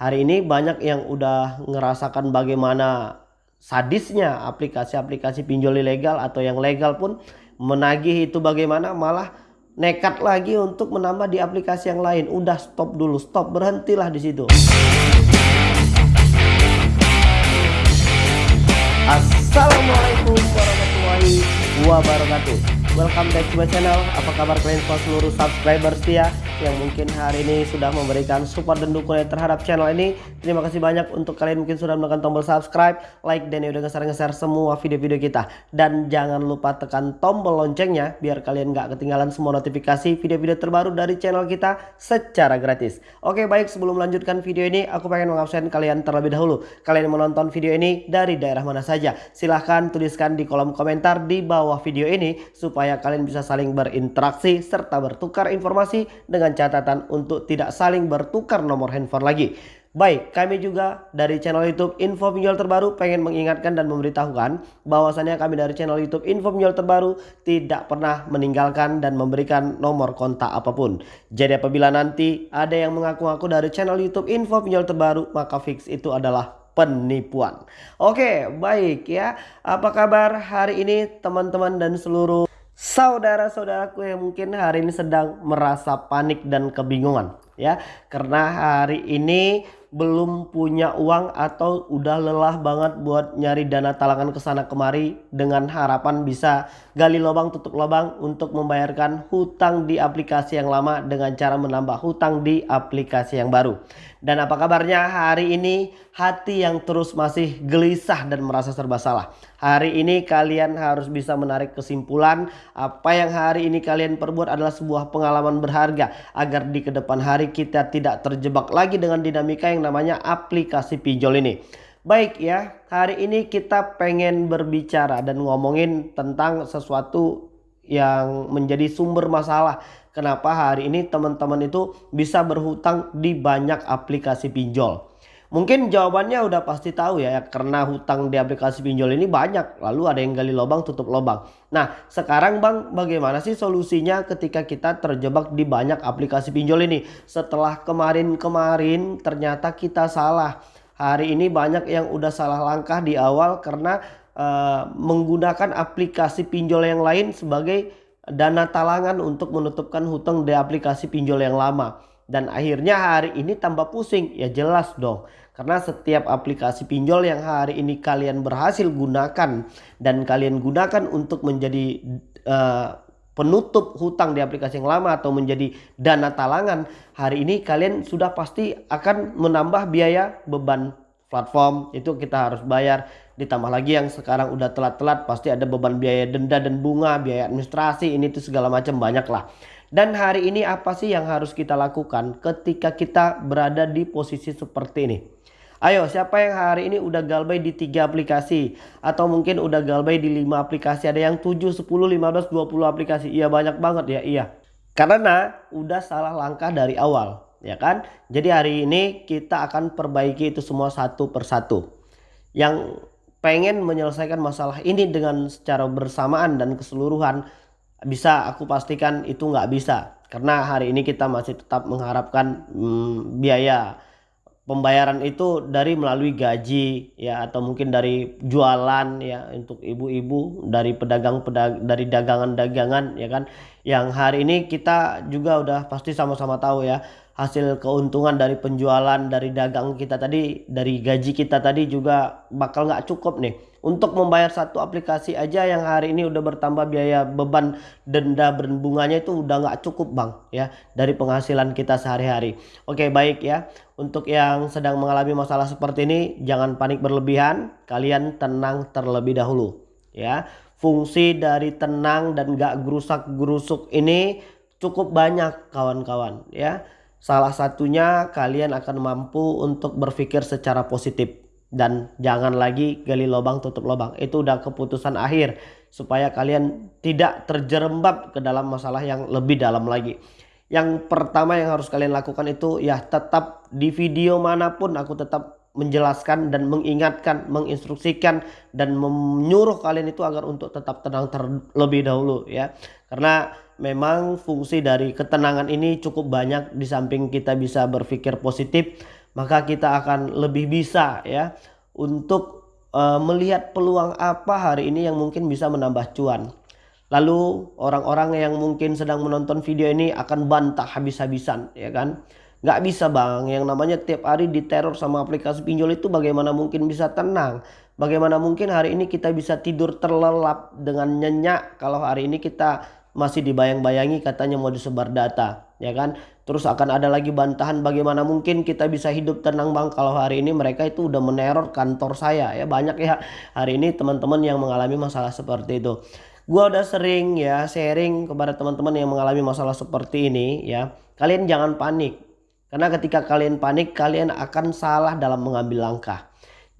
Hari ini banyak yang udah ngerasakan bagaimana sadisnya aplikasi-aplikasi pinjol ilegal atau yang legal pun menagih itu bagaimana malah nekat lagi untuk menambah di aplikasi yang lain. Udah stop dulu, stop berhentilah di situ. Assalamualaikum warahmatullahi wabarakatuh. Welcome back to my channel. Apa kabar kalian semua seluruh subscriber setia Yang mungkin hari ini sudah memberikan support dan dukungan terhadap channel ini. Terima kasih banyak untuk kalian mungkin sudah menekan tombol subscribe Like dan udah nge-share semua video-video kita. Dan jangan lupa tekan tombol loncengnya Biar kalian gak ketinggalan semua notifikasi video-video terbaru dari channel kita secara gratis. Oke baik sebelum melanjutkan video ini Aku pengen mengabsen kalian terlebih dahulu. Kalian menonton video ini dari daerah mana saja Silahkan tuliskan di kolom komentar di bawah video ini Supaya supaya kalian bisa saling berinteraksi serta bertukar informasi dengan catatan untuk tidak saling bertukar nomor handphone lagi. Baik, kami juga dari channel YouTube Info Pinjol Terbaru pengen mengingatkan dan memberitahukan bahwasannya kami dari channel YouTube Info Pinjol Terbaru tidak pernah meninggalkan dan memberikan nomor kontak apa pun. Jadi apabila nanti ada yang mengaku-ngaku dari channel YouTube Info Pinjol Terbaru, maka fix itu adalah penipuan. Oke, baik ya. Apa kabar hari ini teman-teman dan seluruh saudara-saudaraku yang mungkin hari ini sedang merasa panik dan kebingungan ya. Karena hari ini belum punya uang atau udah lelah banget buat nyari dana talangan ke sana kemari dengan harapan bisa gali lubang tutup lubang untuk membayarkan hutang di aplikasi yang lama dengan cara menambah hutang di aplikasi yang baru. Dan apa kabarnya hari ini hati yang terus masih gelisah dan merasa serba salah. Hari ini kalian harus bisa menarik kesimpulan apa yang hari ini kalian perbuat adalah sebuah pengalaman berharga. Agar di ke depan hari kita tidak terjebak lagi dengan dinamika yang namanya aplikasi pinjol ini. Baik ya, hari ini kita pengen berbicara dan ngomongin tentang sesuatu yang menjadi sumber masalah Kenapa hari ini teman-teman itu bisa berhutang di banyak aplikasi pinjol? Mungkin jawabannya udah pasti tahu ya, karena hutang di aplikasi pinjol ini banyak. Lalu ada yang gali lubang tutup lubang. Nah sekarang bang bagaimana sih solusinya ketika kita terjebak di banyak aplikasi pinjol ini? Setelah kemarin-kemarin ternyata kita salah. Hari ini banyak yang udah salah langkah di awal karena uh, menggunakan aplikasi pinjol yang lain sebagai dana talangan untuk menutupkan hutang di aplikasi pinjol yang lama. Dan akhirnya hari ini tambah pusing. Ya jelas dong. Karena setiap aplikasi pinjol yang hari ini kalian berhasil gunakan. Dan kalian gunakan untuk menjadi uh, penutup hutang di aplikasi yang lama atau menjadi dana talangan. Hari ini kalian sudah pasti akan menambah biaya beban platform. Itu kita harus bayar ditambah lagi yang sekarang udah telat-telat pasti ada beban biaya denda dan bunga biaya administrasi ini tuh segala macam banyak lah dan hari ini apa sih yang harus kita lakukan ketika kita berada di posisi seperti ini? Ayo siapa yang hari ini udah galbay di tiga aplikasi? Atau mungkin udah galbay di lima aplikasi? Ada yang 7, 10, 15, 20 aplikasi? Iya banyak banget ya iya. Karena udah salah langkah dari awal ya kan? Jadi hari ini kita akan perbaiki itu semua satu persatu. Yang pengen menyelesaikan masalah ini dengan secara bersamaan dan keseluruhan bisa aku pastikan itu nggak bisa. Karena hari ini kita masih tetap mengharapkan hmm, biaya pembayaran itu dari melalui gaji ya atau mungkin dari jualan ya untuk ibu-ibu dari pedagang pedag dari dagangan-dagangan ya kan. Yang hari ini kita juga udah pasti sama-sama tahu ya hasil keuntungan dari penjualan dari dagang kita tadi dari gaji kita tadi juga bakal nggak cukup nih untuk membayar satu aplikasi aja yang hari ini udah bertambah biaya beban denda berbunganya itu udah nggak cukup bang ya dari penghasilan kita sehari-hari. Oke baik ya. Untuk yang sedang mengalami masalah seperti ini jangan panik berlebihan. Kalian tenang terlebih dahulu ya. Fungsi dari tenang dan gak gerusak gerusuk ini cukup banyak kawan-kawan ya. Salah satunya kalian akan mampu untuk berpikir secara positif dan jangan lagi gali lubang tutup lubang. Itu udah keputusan akhir supaya kalian tidak terjerembab ke dalam masalah yang lebih dalam lagi. Yang pertama yang harus kalian lakukan itu ya tetap di video mana pun aku tetap menjelaskan dan mengingatkan, menginstruksikan dan menyuruh kalian itu agar untuk tetap tenang terlebih dahulu ya. Karena memang fungsi dari ketenangan ini cukup banyak di samping kita bisa berpikir positif maka kita akan lebih bisa ya untuk uh, melihat peluang apa hari ini yang mungkin bisa menambah cuan. Lalu orang-orang yang mungkin sedang menonton video ini akan bantah habis-habisan ya kan. Nggak bisa bang, yang namanya tiap hari diteror sama aplikasi pinjol itu bagaimana mungkin bisa tenang. Bagaimana mungkin hari ini kita bisa tidur terlelap dengan nyenyak kalau hari ini kita masih dibayang-bayangi katanya mau disebar data ya kan. Terus akan ada lagi bantahan bagaimana mungkin kita bisa hidup tenang bang kalau hari ini mereka itu udah meneror kantor saya ya banyak ya hari ini teman-teman yang mengalami masalah seperti itu. Gua udah sering ya sharing kepada teman-teman yang mengalami masalah seperti ini ya. Kalian jangan panik karena ketika kalian panik, kalian akan salah dalam mengambil langkah.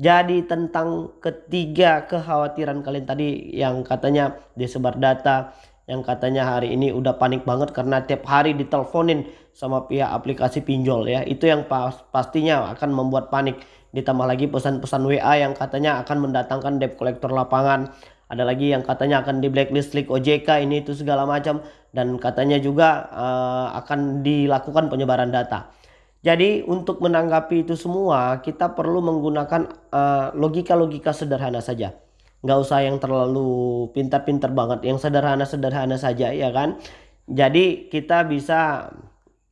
Jadi tentang ketiga kekhawatiran kalian tadi yang katanya disebar data, yang katanya hari ini udah panik banget karena tiap hari diteleponin sama pihak aplikasi pinjol ya. Itu yang pas, pastinya akan membuat panik. Ditambah lagi pesan-pesan WA yang katanya akan mendatangkan debt collector lapangan. Ada lagi yang katanya akan di blacklist klik OJK ini itu segala macam dan katanya juga uh, akan dilakukan penyebaran data. Jadi untuk menanggapi itu semua kita perlu menggunakan eh, logika-logika uh, sederhana saja. Nggak usah yang terlalu pintar-pintar banget, yang sederhana-sederhana saja ya kan. Jadi kita bisa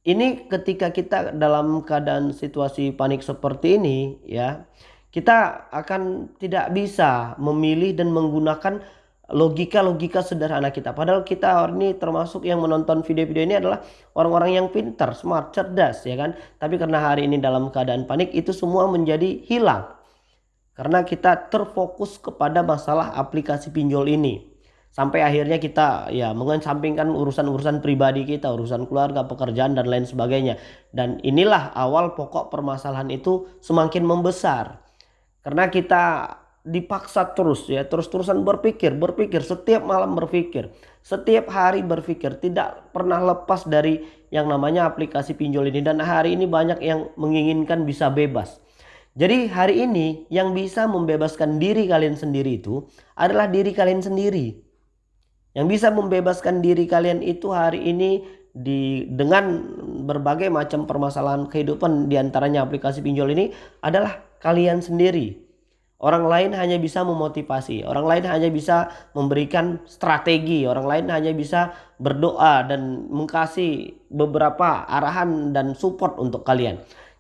ini ketika kita dalam keadaan situasi panik seperti ini ya, kita akan tidak bisa memilih dan menggunakan logika-logika sederhana kita. Padahal kita ini termasuk yang menonton video-video ini adalah orang-orang yang pintar, smart, cerdas ya kan. Tapi karena hari ini dalam keadaan panik itu semua menjadi hilang. Karena kita terfokus kepada masalah aplikasi pinjol ini. Sampai akhirnya kita ya mengesampingkan urusan-urusan pribadi kita, urusan keluarga, pekerjaan dan lain sebagainya. Dan inilah awal pokok permasalahan itu semakin membesar. Karena kita dipaksa terus ya terus-terusan berpikir berpikir setiap malam berpikir setiap hari berpikir tidak pernah lepas dari yang namanya aplikasi pinjol ini dan hari ini banyak yang menginginkan bisa bebas jadi hari ini yang bisa membebaskan diri kalian sendiri itu adalah diri kalian sendiri yang bisa membebaskan diri kalian itu hari ini di dengan berbagai macam permasalahan kehidupan di antaranya aplikasi pinjol ini adalah kalian sendiri Orang lain hanya bisa memotivasi, orang lain hanya bisa memberikan strategi, orang lain hanya bisa berdoa dan mengkasih beberapa arahan dan support untuk kalian.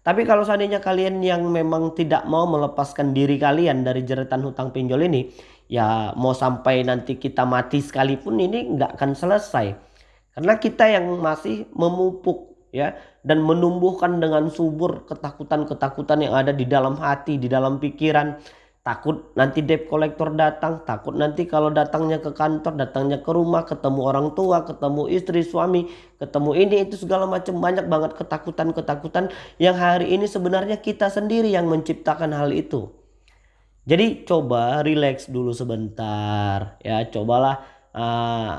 Tapi kalau seandainya kalian yang memang tidak mau melepaskan diri kalian dari jeratan hutang pinjol ini, ya mau sampai nanti kita mati sekalipun ini nggak akan selesai. Karena kita yang masih memupuk ya dan menumbuhkan dengan subur ketakutan-ketakutan yang ada di dalam hati, di dalam pikiran takut nanti debt collector datang takut nanti kalau datangnya ke kantor datangnya ke rumah ketemu orang tua ketemu istri suami ketemu ini itu segala macam. Banyak banget ketakutan-ketakutan yang hari ini sebenarnya kita sendiri yang menciptakan hal itu. Jadi coba relax dulu sebentar ya. Cobalah uh,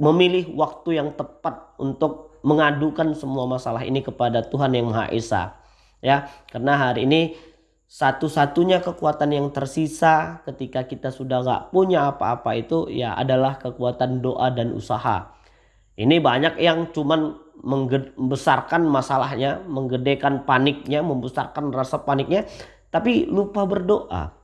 memilih waktu yang tepat untuk mengadukan semua masalah ini kepada Tuhan yang Maha Esa ya. Karena hari ini satu-satunya kekuatan yang tersisa ketika kita sudah nggak punya apa-apa itu ya adalah kekuatan doa dan usaha. Ini banyak yang cuman membesarkan masalahnya, menggedekan paniknya, membesarkan rasa paniknya, tapi lupa berdoa.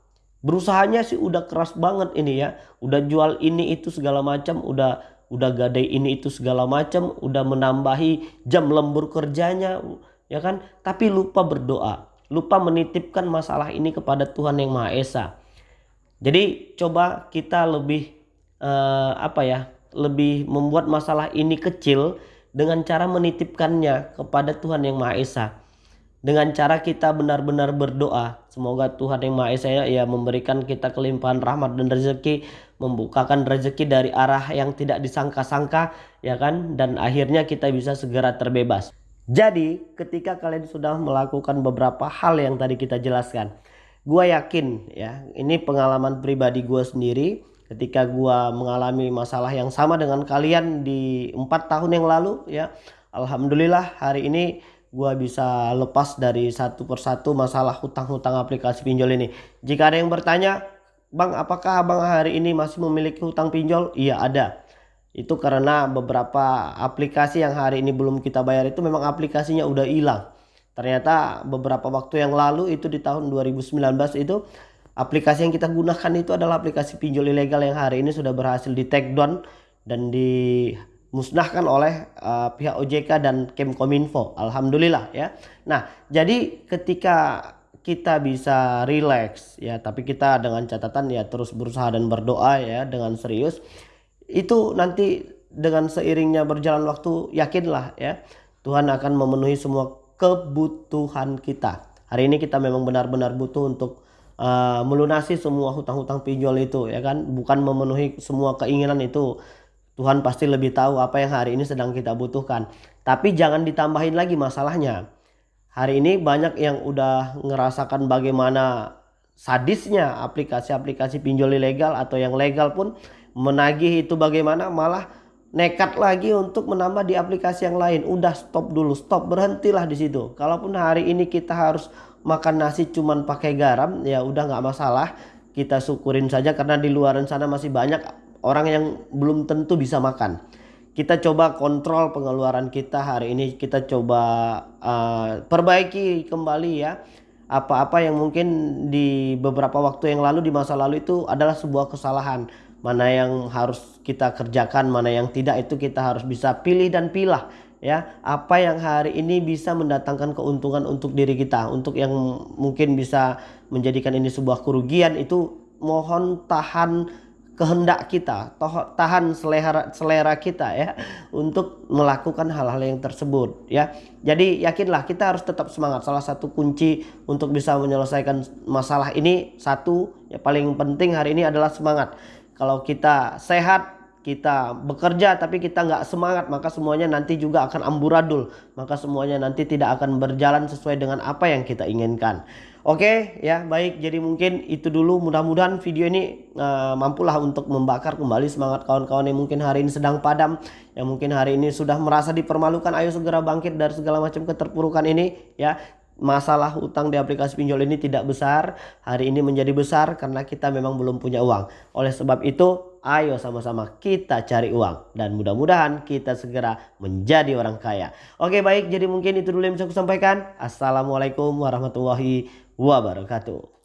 Berusahanya sih udah keras banget ini ya, udah jual ini itu segala macam, udah udah gadai ini itu segala macam, udah menambahi jam lembur kerjanya, ya kan? Tapi lupa berdoa lupa menitipkan masalah ini kepada Tuhan yang Maha Esa. Jadi coba kita lebih uh, apa ya, lebih membuat masalah ini kecil dengan cara menitipkannya kepada Tuhan yang Maha Esa. Dengan cara kita benar-benar berdoa, semoga Tuhan yang Maha Esa ya memberikan kita kelimpahan rahmat dan rezeki, membukakan rezeki dari arah yang tidak disangka-sangka, ya kan? Dan akhirnya kita bisa segera terbebas. Jadi ketika kalian sudah melakukan beberapa hal yang tadi kita jelaskan. Gue yakin ya ini pengalaman pribadi gue sendiri. Ketika gue mengalami masalah yang sama dengan kalian di empat tahun yang lalu ya. Alhamdulillah hari ini gue bisa lepas dari satu persatu masalah hutang-hutang aplikasi pinjol ini. Jika ada yang bertanya, Bang apakah abang hari ini masih memiliki hutang pinjol? Iya ada itu karena beberapa aplikasi yang hari ini belum kita bayar itu memang aplikasinya udah hilang Ternyata beberapa waktu yang lalu itu di tahun 2019 itu aplikasi yang kita gunakan itu adalah aplikasi pinjol ilegal yang hari ini sudah berhasil di take down dan dimusnahkan oleh uh, pihak OJK dan Kemkominfo. Alhamdulillah ya. Nah, jadi ketika kita bisa relax ya, tapi kita dengan catatan ya terus berusaha dan berdoa ya dengan serius. Itu nanti dengan seiringnya berjalan waktu yakinlah ya Tuhan akan memenuhi semua kebutuhan kita. Hari ini kita memang benar-benar butuh untuk uh, melunasi semua hutang-hutang pinjol itu ya kan, bukan memenuhi semua keinginan itu. Tuhan pasti lebih tahu apa yang hari ini sedang kita butuhkan. Tapi jangan ditambahin lagi masalahnya. Hari ini banyak yang udah ngerasakan bagaimana sadisnya aplikasi-aplikasi pinjol ilegal atau yang legal pun menagih itu bagaimana malah nekat lagi untuk menambah di aplikasi yang lain. Udah stop dulu, stop berhentilah di situ. Kalaupun hari ini kita harus makan nasi cuman pakai garam, ya udah nggak masalah. Kita syukurin saja karena di luar sana masih banyak orang yang belum tentu bisa makan. Kita coba kontrol pengeluaran kita hari ini. Kita coba uh, perbaiki kembali ya apa-apa yang mungkin di beberapa waktu yang lalu di masa lalu itu adalah sebuah kesalahan mana yang harus kita kerjakan mana yang tidak itu kita harus bisa pilih dan pilah ya apa yang hari ini bisa mendatangkan keuntungan untuk diri kita untuk yang mungkin bisa menjadikan ini sebuah kerugian itu mohon tahan kehendak kita, tahan selera selera kita ya untuk melakukan hal-hal yang tersebut ya. Jadi yakinlah kita harus tetap semangat. Salah satu kunci untuk bisa menyelesaikan masalah ini satu ya paling penting hari ini adalah semangat. Kalau kita sehat kita bekerja tapi kita nggak semangat maka semuanya nanti juga akan amburadul. Maka semuanya nanti tidak akan berjalan sesuai dengan apa yang kita inginkan. Oke ya baik. Jadi mungkin itu dulu. Mudah-mudahan video ini uh, mampulah untuk membakar kembali semangat kawan-kawan yang mungkin hari ini sedang padam yang mungkin hari ini sudah merasa dipermalukan. Ayo segera bangkit dari segala macam keterpurukan ini ya masalah utang di aplikasi pinjol ini tidak besar hari ini menjadi besar karena kita memang belum punya uang oleh sebab itu ayo sama-sama kita cari uang dan mudah-mudahan kita segera menjadi orang kaya. Oke baik jadi mungkin itu dulu yang bisa aku sampaikan. Assalamualaikum warahmatullahi wabarakatuh.